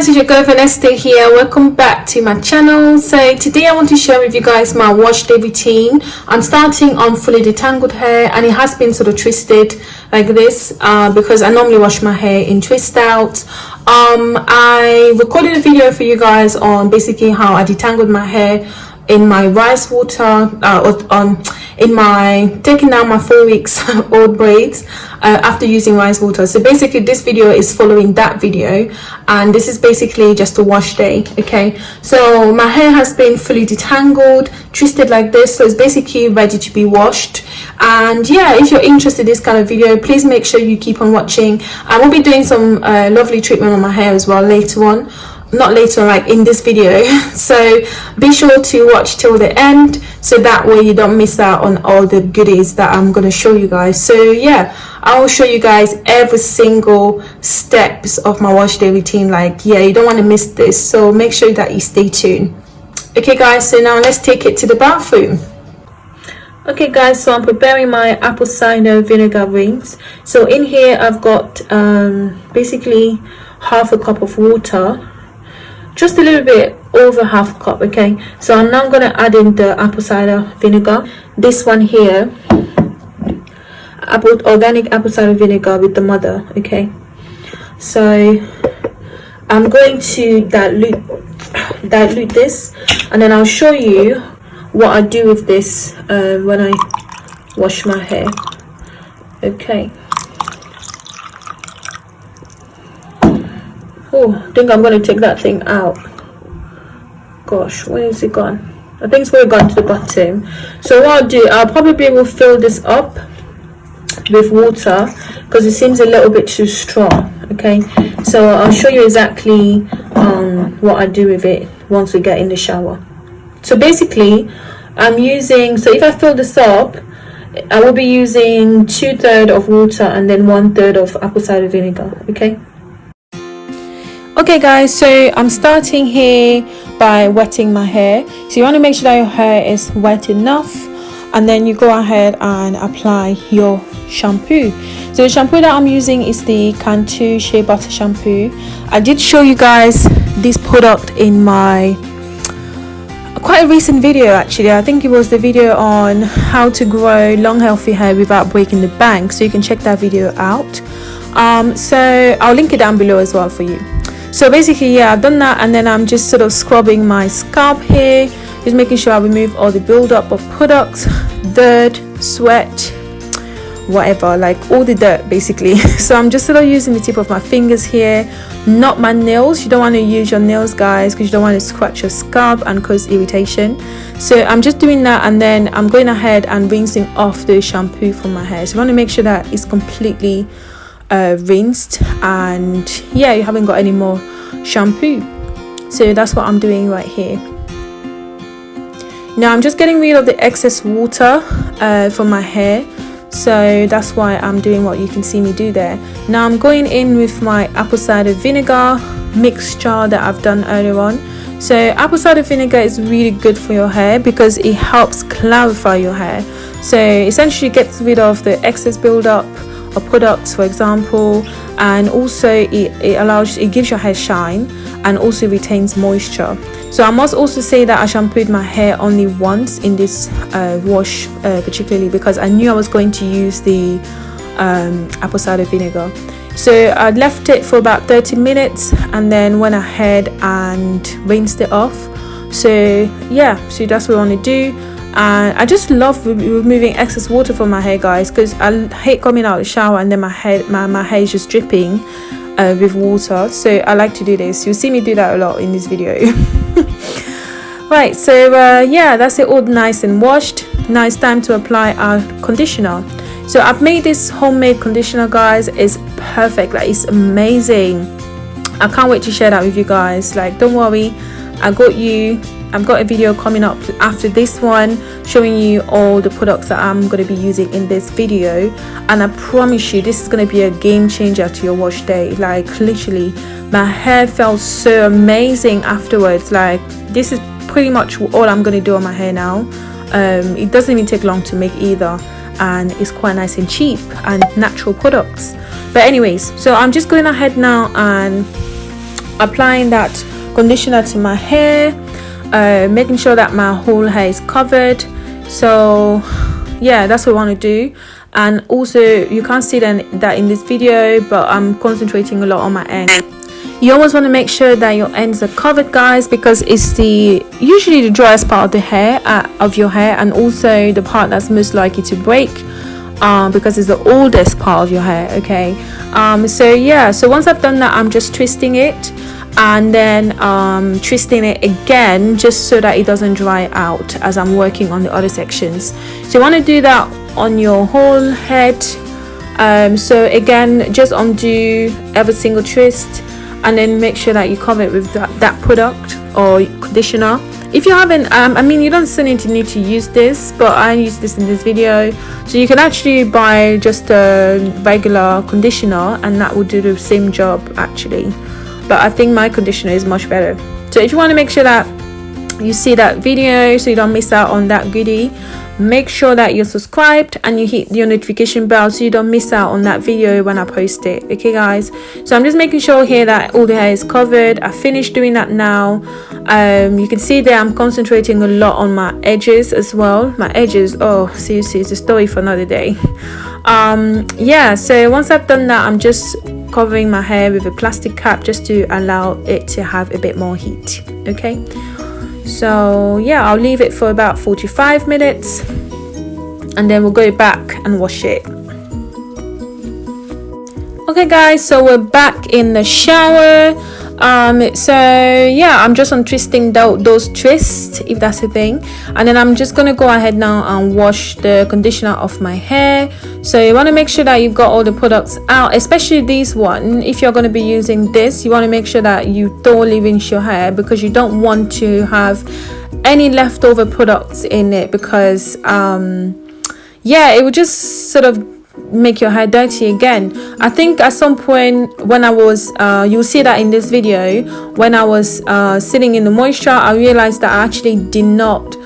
guys it's your girl Vanessa here. Welcome back to my channel. So today i want to share with you guys my wash day routine. I'm starting on fully detangled hair and it has been sort of twisted like this uh, because i normally wash my hair in twist out. Um i recorded a video for you guys on basically how i detangled my hair in my rice water uh, on in my taking out my four weeks old braids uh, after using rice water. So basically this video is following that video and this is basically just a wash day okay? So my hair has been fully detangled twisted like this so it's basically ready to be washed. And yeah if you're interested in this kind of video please make sure you keep on watching. I will be doing some uh, lovely treatment on my hair as well later on not later like in this video. So be sure to watch till the end so that way you don't miss out on all the goodies that i'm going to show you guys. So yeah i will show you guys every single steps of my wash day routine like yeah you don't want to miss this so make sure that you stay tuned. Okay guys so now let's take it to the bathroom. Okay guys so i'm preparing my apple cider vinegar rings so in here i've got um basically half a cup of water just a little bit over half cup okay? So i'm now going to add in the apple cider vinegar. This one here apple organic apple cider vinegar with the mother okay? So i'm going to dilute dilute this and then i'll show you what i do with this uh, when i wash my hair. Okay oh i think i'm going to take that thing out. Gosh where is it gone? I think it's where it gone to the bottom. So what i'll do i'll probably will fill this up with water because it seems a little bit too strong okay? So i'll show you exactly um, what i do with it once we get in the shower. So basically i'm using so if i fill this up i will be using two-thirds of water and then one-third of apple cider vinegar okay okay guys so i'm starting here by wetting my hair. So you want to make sure that your hair is wet enough and then you go ahead and apply your shampoo. So the shampoo that i'm using is the cantu shea butter shampoo. I did show you guys this product in my quite a recent video actually. I think it was the video on how to grow long healthy hair without breaking the bank. So you can check that video out. Um, so i'll link it down below as well for you so basically yeah i've done that and then i'm just sort of scrubbing my scalp here just making sure i remove all the buildup of products dirt sweat whatever like all the dirt basically. So i'm just sort of using the tip of my fingers here not my nails. You don't want to use your nails guys because you don't want to scratch your scalp and cause irritation. So i'm just doing that and then i'm going ahead and rinsing off the shampoo from my hair. So I want to make sure that it's completely uh, rinsed and yeah you haven't got any more shampoo. So that's what I'm doing right here. Now I'm just getting rid of the excess water uh, from my hair. So that's why I'm doing what you can see me do there. Now I'm going in with my apple cider vinegar mixture that I've done earlier on. So apple cider vinegar is really good for your hair because it helps clarify your hair. So essentially gets rid of the excess buildup a product for example and also it, it allows it gives your hair shine and also retains moisture. So i must also say that i shampooed my hair only once in this uh, wash uh, particularly because i knew i was going to use the um, apple cider vinegar. So i left it for about 30 minutes and then went ahead and rinsed it off. So yeah so that's what i want to do and I just love re removing excess water from my hair guys because I hate coming out of the shower and then my hair my, my hair is just dripping uh, with water. So I like to do this. You'll see me do that a lot in this video. Right so uh, yeah that's it. All nice and washed. Now it's time to apply our conditioner. So I've made this homemade conditioner guys. It's perfect. Like it's amazing. I can't wait to share that with you guys. Like don't worry. I got you I've got a video coming up after this one showing you all the products that I'm going to be using in this video. And I promise you this is going to be a game changer to your wash day. Like literally my hair felt so amazing afterwards. Like this is pretty much all I'm going to do on my hair now. Um, it doesn't even take long to make either. And it's quite nice and cheap and natural products. But anyways so I'm just going ahead now and applying that conditioner to my hair uh, making sure that my whole hair is covered. So yeah that's what I want to do. And also you can't see that in this video but I'm concentrating a lot on my end. You always want to make sure that your ends are covered guys because it's the usually the driest part of the hair uh, of your hair and also the part that's most likely to break um, because it's the oldest part of your hair okay? Um, so yeah so once I've done that I'm just twisting it and then um, twisting it again just so that it doesn't dry out as I'm working on the other sections. So you want to do that on your whole head. Um, so again just undo every single twist and then make sure that you cover it with that, that product or conditioner. If you haven't um, I mean you don't to need to use this but I use this in this video. So you can actually buy just a regular conditioner and that will do the same job actually but I think my conditioner is much better. So if you want to make sure that you see that video so you don't miss out on that goodie make sure that you're subscribed and you hit your notification bell so you don't miss out on that video when I post it. Okay guys? So I'm just making sure here that all the hair is covered. I finished doing that now. Um, you can see there I'm concentrating a lot on my edges as well. My edges oh seriously it's a story for another day. Um, yeah so once I've done that I'm just covering my hair with a plastic cap just to allow it to have a bit more heat. Okay so yeah I'll leave it for about 45 minutes and then we'll go back and wash it. Okay guys so we're back in the shower. Um so yeah i'm just untwisting those twists if that's a thing. And then i'm just gonna go ahead now and wash the conditioner off my hair so you want to make sure that you've got all the products out especially this one. If you're going to be using this you want to make sure that you thoroughly rinse your hair because you don't want to have any leftover products in it because um yeah it would just sort of make your hair dirty again. I think at some point when i was uh, you'll see that in this video when i was uh, sitting in the moisture i realized that i actually did not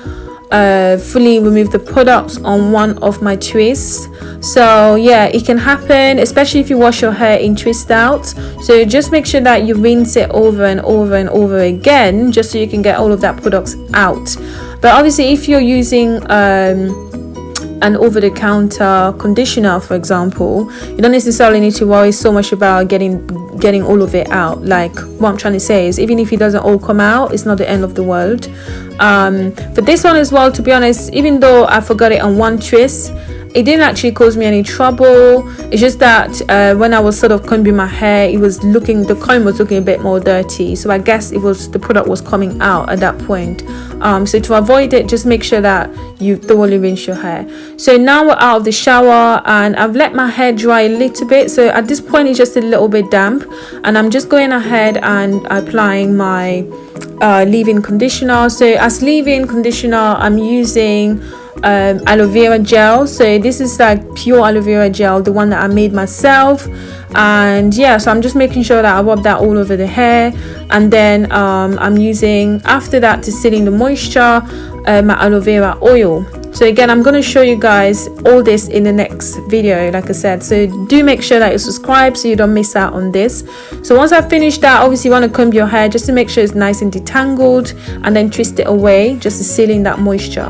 uh, fully remove the products on one of my twists. So yeah it can happen especially if you wash your hair in twist out so just make sure that you rinse it over and over and over again just so you can get all of that products out. But obviously if you're using um, an over-the-counter conditioner for example you don't necessarily need to worry so much about getting getting all of it out. Like what i'm trying to say is even if it doesn't all come out it's not the end of the world. Um for this one as well to be honest even though i forgot it on one twist it didn't actually cause me any trouble. It's just that uh, when I was sort of combing my hair it was looking the comb was looking a bit more dirty. So I guess it was the product was coming out at that point um, so to avoid it just make sure that you thoroughly rinse your hair. So now we're out of the shower and I've let my hair dry a little bit. So at this point it's just a little bit damp and I'm just going ahead and applying my uh, leave-in conditioner. So as leave-in conditioner I'm using um, aloe vera gel. So this is like pure aloe vera gel the one that I made myself and yeah so I'm just making sure that I rub that all over the hair. And then um, I'm using after that to seal in the moisture uh, my aloe vera oil. So again i'm going to show you guys all this in the next video like i said. So do make sure that you subscribe so you don't miss out on this. So once i've finished that obviously you want to comb your hair just to make sure it's nice and detangled and then twist it away just to seal in that moisture.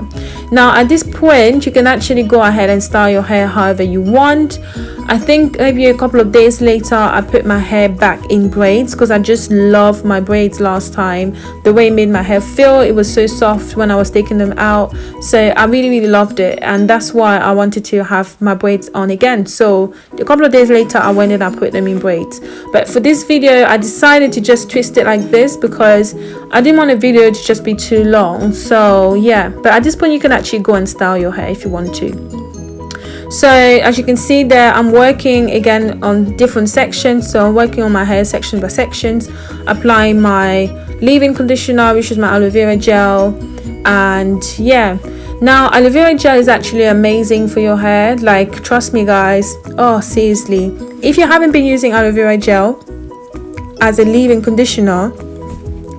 Now at this point you can actually go ahead and style your hair however you want I think maybe a couple of days later I put my hair back in braids because I just loved my braids last time. The way it made my hair feel it was so soft when I was taking them out. So I really really loved it and that's why I wanted to have my braids on again. So a couple of days later I went and I put them in braids. But for this video I decided to just twist it like this because I didn't want a video to just be too long. So yeah. But at this point you can actually go and style your hair if you want to so as you can see there i'm working again on different sections. So i'm working on my hair section by sections applying my leave-in conditioner which is my aloe vera gel and yeah. Now aloe vera gel is actually amazing for your hair. Like trust me guys. Oh seriously. If you haven't been using aloe vera gel as a leave-in conditioner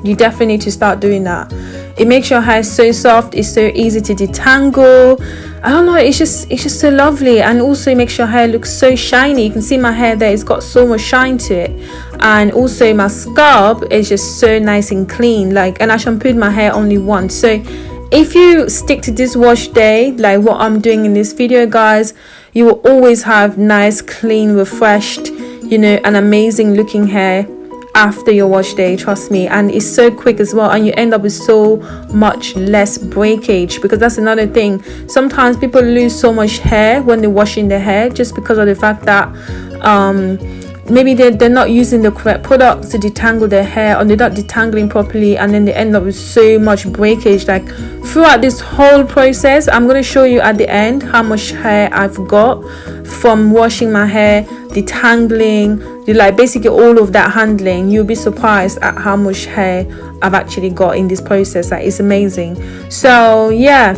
you definitely need to start doing that it makes your hair so soft it's so easy to detangle. I don't know it's just it's just so lovely. And also it makes your hair look so shiny. You can see my hair there it's got so much shine to it. And also my scalp is just so nice and clean. Like and I shampooed my hair only once. So if you stick to this wash day like what I'm doing in this video guys you will always have nice clean refreshed you know an amazing looking hair after your wash day trust me. And it's so quick as well and you end up with so much less breakage because that's another thing. Sometimes people lose so much hair when they're washing their hair just because of the fact that um maybe they're, they're not using the correct products to detangle their hair or they're not detangling properly and then they end up with so much breakage. Like throughout this whole process i'm going to show you at the end how much hair i've got from washing my hair detangling you like basically all of that handling you'll be surprised at how much hair i've actually got in this process. That is amazing. So yeah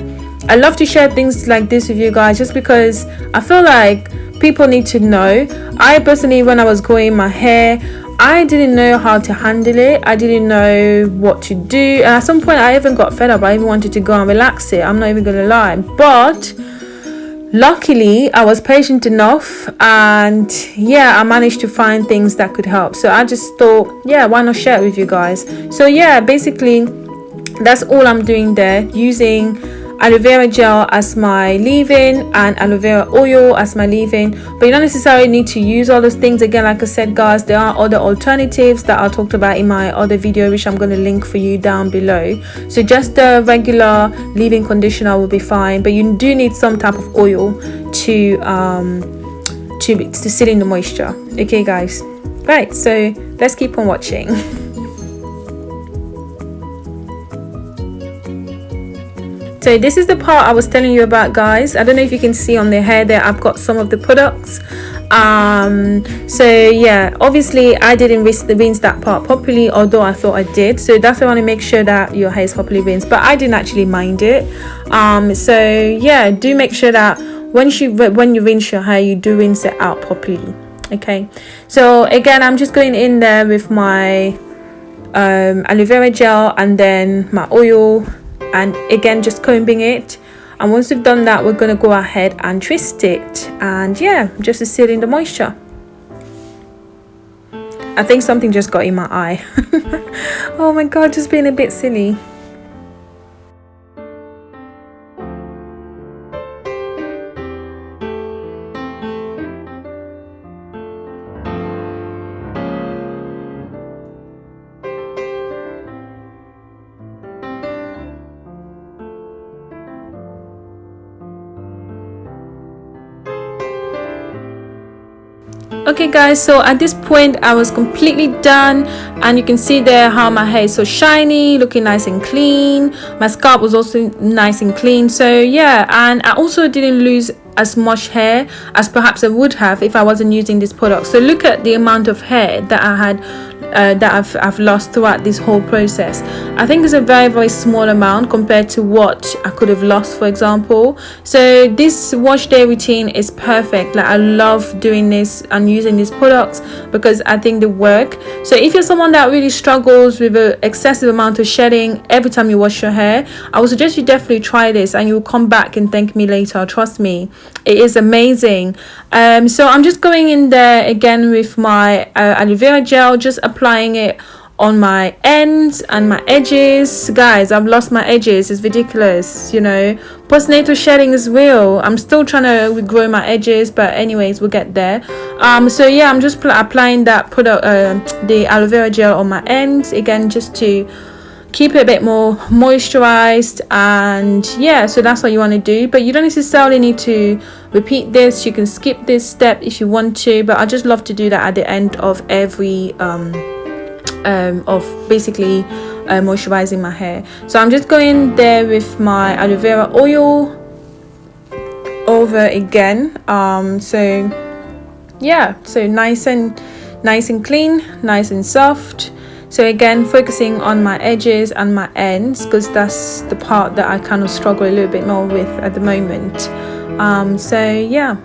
i love to share things like this with you guys just because i feel like people need to know. I personally when i was growing my hair i didn't know how to handle it. I didn't know what to do. And at some point i even got fed up. I even wanted to go and relax it. I'm not even gonna lie. But luckily i was patient enough and yeah i managed to find things that could help. So i just thought yeah why not share it with you guys? So yeah basically that's all i'm doing there using aloe vera gel as my leave-in and aloe vera oil as my leave-in. But you don't necessarily need to use all those things. Again like i said guys there are other alternatives that i talked about in my other video which i'm going to link for you down below. So just the regular leave-in conditioner will be fine but you do need some type of oil to um to to sit in the moisture. Okay guys. Right so let's keep on watching so this is the part i was telling you about guys. I don't know if you can see on the hair there i've got some of the products. Um so yeah obviously i didn't rinse, the rinse that part properly although i thought i did. So that's why i want to make sure that your hair is properly rinsed but i didn't actually mind it. Um so yeah do make sure that when you when you rinse your hair you do rinse it out properly okay? So again i'm just going in there with my um aloe vera gel and then my oil and again just combing it. And once we've done that we're going to go ahead and twist it. And yeah just to seal in the moisture. I think something just got in my eye. Oh my god just being a bit silly okay guys so at this point i was completely done and you can see there how my hair is so shiny looking nice and clean. My scalp was also nice and clean so yeah and i also didn't lose as much hair as perhaps i would have if i wasn't using this product. So look at the amount of hair that i had uh, that I've, I've lost throughout this whole process. I think it's a very very small amount compared to what I could have lost for example. So this wash day routine is perfect. Like I love doing this and using these products because I think they work. So if you're someone that really struggles with an excessive amount of shedding every time you wash your hair I would suggest you definitely try this and you'll come back and thank me later. Trust me it is amazing. Um, so I'm just going in there again with my uh, aloe vera gel just applying it on my ends and my edges. Guys i've lost my edges. It's ridiculous you know. Postnatal shedding is real. I'm still trying to grow my edges but anyways we'll get there. Um so yeah i'm just applying that product uh, the aloe vera gel on my ends again just to keep it a bit more moisturized and yeah so that's what you want to do. But you don't necessarily need to repeat this. You can skip this step if you want to but i just love to do that at the end of every um, um of basically uh, moisturizing my hair. So i'm just going there with my aloe vera oil over again. Um so yeah so nice and nice and clean nice and soft so again focusing on my edges and my ends because that's the part that I kind of struggle a little bit more with at the moment. Um, so yeah.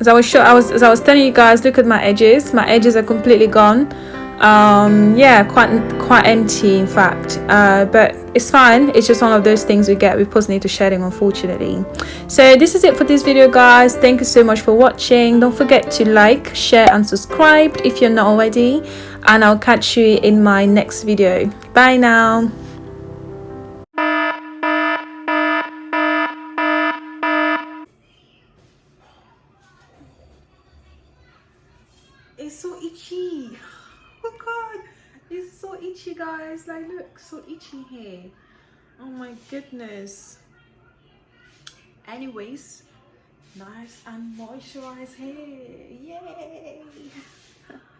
As I was sure I was as I was telling you guys look at my edges. My edges are completely gone. Um yeah quite quite empty in fact. Uh, but it's fine. It's just one of those things we get. With postnatal shedding unfortunately. So this is it for this video guys. Thank you so much for watching. Don't forget to like share and subscribe if you're not already. And i'll catch you in my next video. Bye now so itchy here oh my goodness. Anyways nice and moisturized hair. Yay